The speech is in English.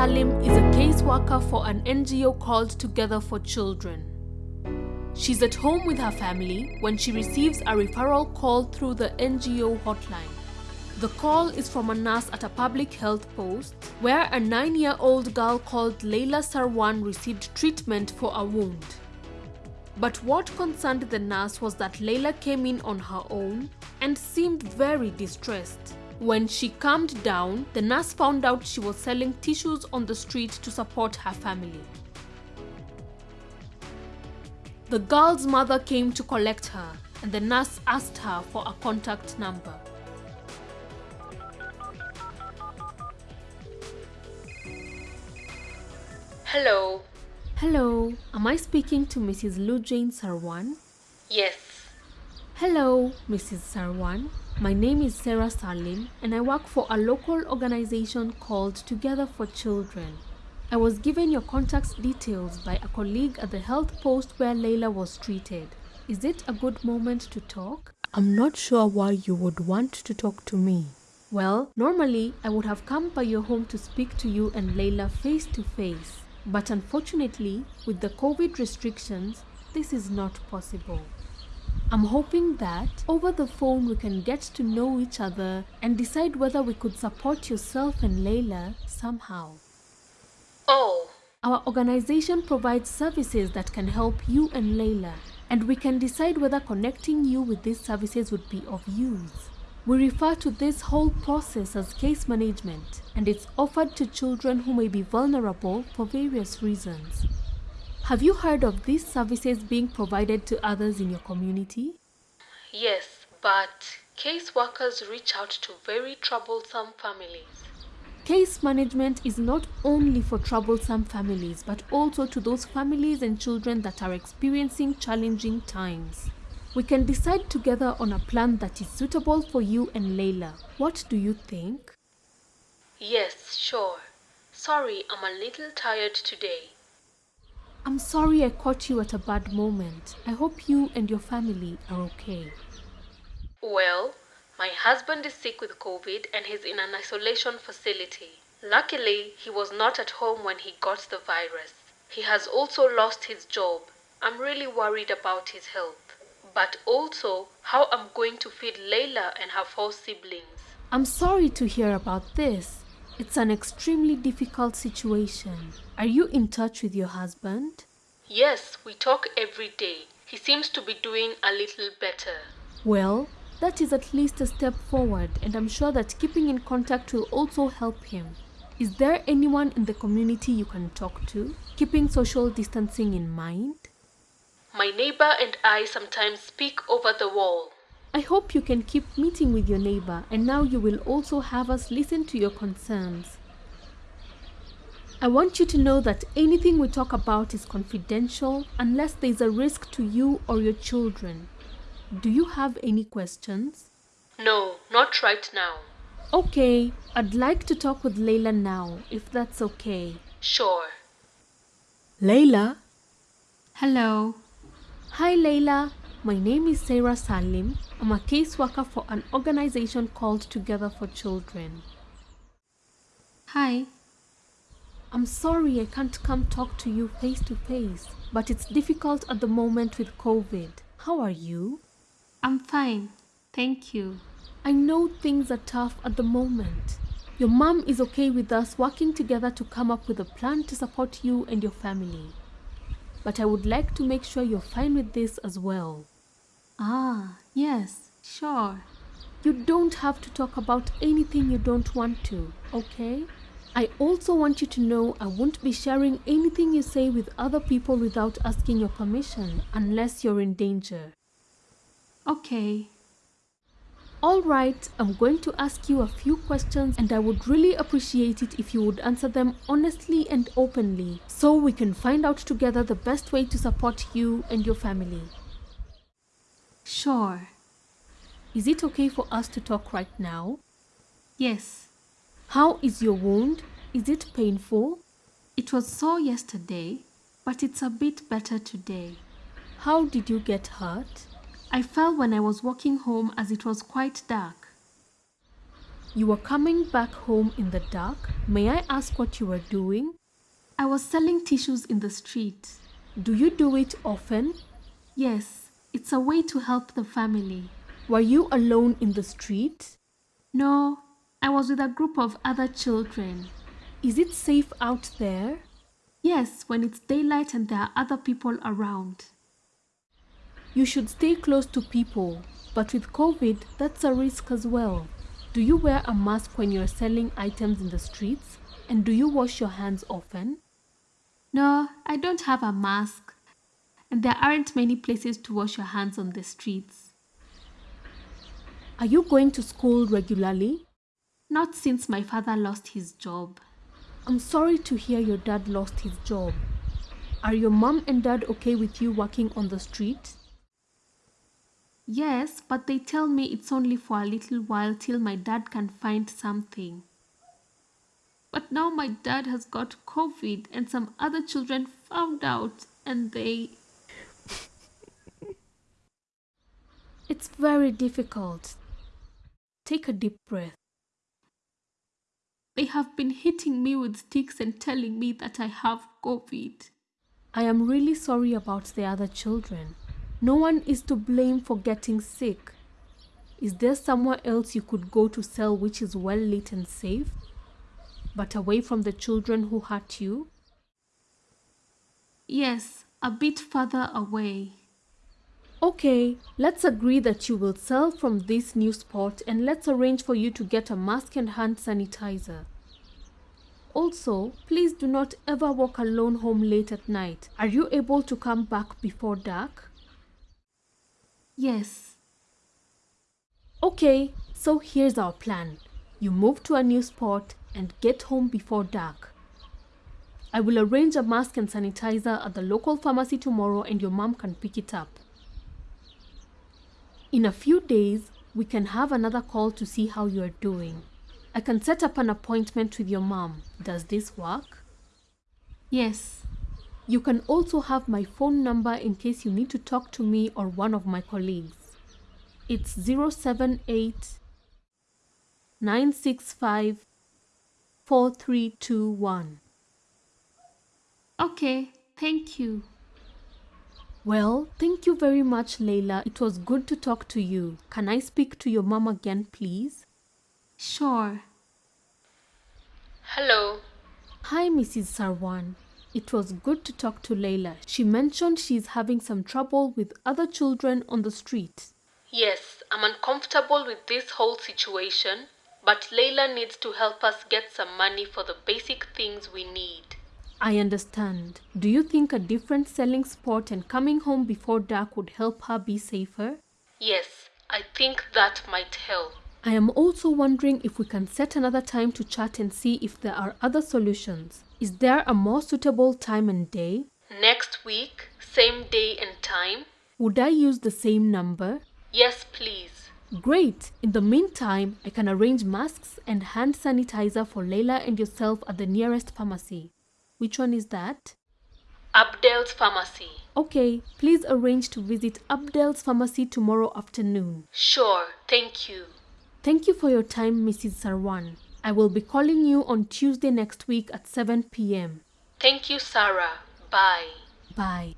Salim is a caseworker for an NGO called Together for Children. She's at home with her family when she receives a referral call through the NGO hotline. The call is from a nurse at a public health post where a nine year old girl called Leila Sarwan received treatment for a wound. But what concerned the nurse was that Leila came in on her own and seemed very distressed. When she calmed down, the nurse found out she was selling tissues on the street to support her family. The girl's mother came to collect her, and the nurse asked her for a contact number. Hello. Hello, am I speaking to Mrs. Lu Jane Sarwan? Yes. Hello, Mrs. Sarwan. My name is Sarah Salim and I work for a local organization called Together for Children. I was given your contact details by a colleague at the health post where Leila was treated. Is it a good moment to talk? I'm not sure why you would want to talk to me. Well, normally I would have come by your home to speak to you and Leila face to face. But unfortunately, with the COVID restrictions, this is not possible. I'm hoping that over the phone we can get to know each other and decide whether we could support yourself and Leila somehow. Oh, Our organization provides services that can help you and Leila, and we can decide whether connecting you with these services would be of use. We refer to this whole process as case management, and it's offered to children who may be vulnerable for various reasons. Have you heard of these services being provided to others in your community? yes, but caseworkers reach out to very troublesome families. Case management is not only for troublesome families, but also to those families and children that are experiencing challenging times. We can decide together on a plan that is suitable for you and Leila. What do you think? Yes, sure. Sorry, I'm a little tired today. I'm sorry I caught you at a bad moment. I hope you and your family are okay. Well, my husband is sick with COVID and he's in an isolation facility. Luckily, he was not at home when he got the virus. He has also lost his job. I'm really worried about his health. But also, how I'm going to feed Layla and her four siblings. I'm sorry to hear about this. It's an extremely difficult situation. Are you in touch with your husband? Yes, we talk every day. He seems to be doing a little better. Well, that is at least a step forward, and I'm sure that keeping in contact will also help him. Is there anyone in the community you can talk to, keeping social distancing in mind? My neighbor and I sometimes speak over the wall. I hope you can keep meeting with your neighbor, and now you will also have us listen to your concerns. I want you to know that anything we talk about is confidential unless there is a risk to you or your children. Do you have any questions? No, not right now. Okay, I'd like to talk with Layla now, if that's okay. Sure. Layla? Hello. Hi Layla, my name is Sarah Salim. I'm a caseworker for an organization called Together for Children. Hi. I'm sorry I can't come talk to you face to face, but it's difficult at the moment with COVID. How are you? I'm fine. Thank you. I know things are tough at the moment. Your mom is okay with us working together to come up with a plan to support you and your family. But I would like to make sure you're fine with this as well. Ah, yes, sure. You don't have to talk about anything you don't want to, okay? I also want you to know I won't be sharing anything you say with other people without asking your permission unless you're in danger. Okay. All right, I'm going to ask you a few questions and I would really appreciate it if you would answer them honestly and openly so we can find out together the best way to support you and your family. Sure. Is it okay for us to talk right now? Yes. How is your wound? Is it painful? It was sore yesterday, but it's a bit better today. How did you get hurt? I fell when I was walking home as it was quite dark. You were coming back home in the dark. May I ask what you were doing? I was selling tissues in the street. Do you do it often? Yes, it's a way to help the family. Were you alone in the street? No, I was with a group of other children. Is it safe out there? Yes, when it's daylight and there are other people around. You should stay close to people, but with COVID, that's a risk as well. Do you wear a mask when you're selling items in the streets? And do you wash your hands often? No, I don't have a mask. And there aren't many places to wash your hands on the streets. Are you going to school regularly? Not since my father lost his job. I'm sorry to hear your dad lost his job. Are your mom and dad okay with you working on the street? Yes, but they tell me it's only for a little while till my dad can find something. But now my dad has got COVID and some other children found out and they. It's very difficult. Take a deep breath. They have been hitting me with sticks and telling me that I have COVID. I am really sorry about the other children. No one is to blame for getting sick. Is there somewhere else you could go to sell which is well lit and safe, but away from the children who hurt you? Yes, a bit further away. Okay, let's agree that you will sell from this new spot and let's arrange for you to get a mask and hand sanitizer. Also, please do not ever walk alone home late at night. Are you able to come back before dark? Yes. Okay, so here's our plan. You move to a new spot and get home before dark. I will arrange a mask and sanitizer at the local pharmacy tomorrow and your mom can pick it up. In a few days, we can have another call to see how you are doing. I can set up an appointment with your mom. Does this work? Yes. You can also have my phone number in case you need to talk to me or one of my colleagues. It's 078 965 4321. Okay, thank you. Well, thank you very much, Layla. It was good to talk to you. Can I speak to your mom again, please? Sure. Hello. Hi, Mrs. Sarwan. It was good to talk to Layla. She mentioned she's having some trouble with other children on the street. Yes, I'm uncomfortable with this whole situation, but Layla needs to help us get some money for the basic things we need. I understand. Do you think a different selling spot and coming home before dark would help her be safer? Yes, I think that might help. I am also wondering if we can set another time to chat and see if there are other solutions. Is there a more suitable time and day? Next week, same day and time? Would I use the same number? Yes, please. Great! In the meantime, I can arrange masks and hand sanitizer for Layla and yourself at the nearest pharmacy. Which one is that? Abdel's Pharmacy. Okay, please arrange to visit Abdel's Pharmacy tomorrow afternoon. Sure, thank you. Thank you for your time, Mrs. Sarwan. I will be calling you on Tuesday next week at 7 p.m. Thank you, Sarah. Bye. Bye.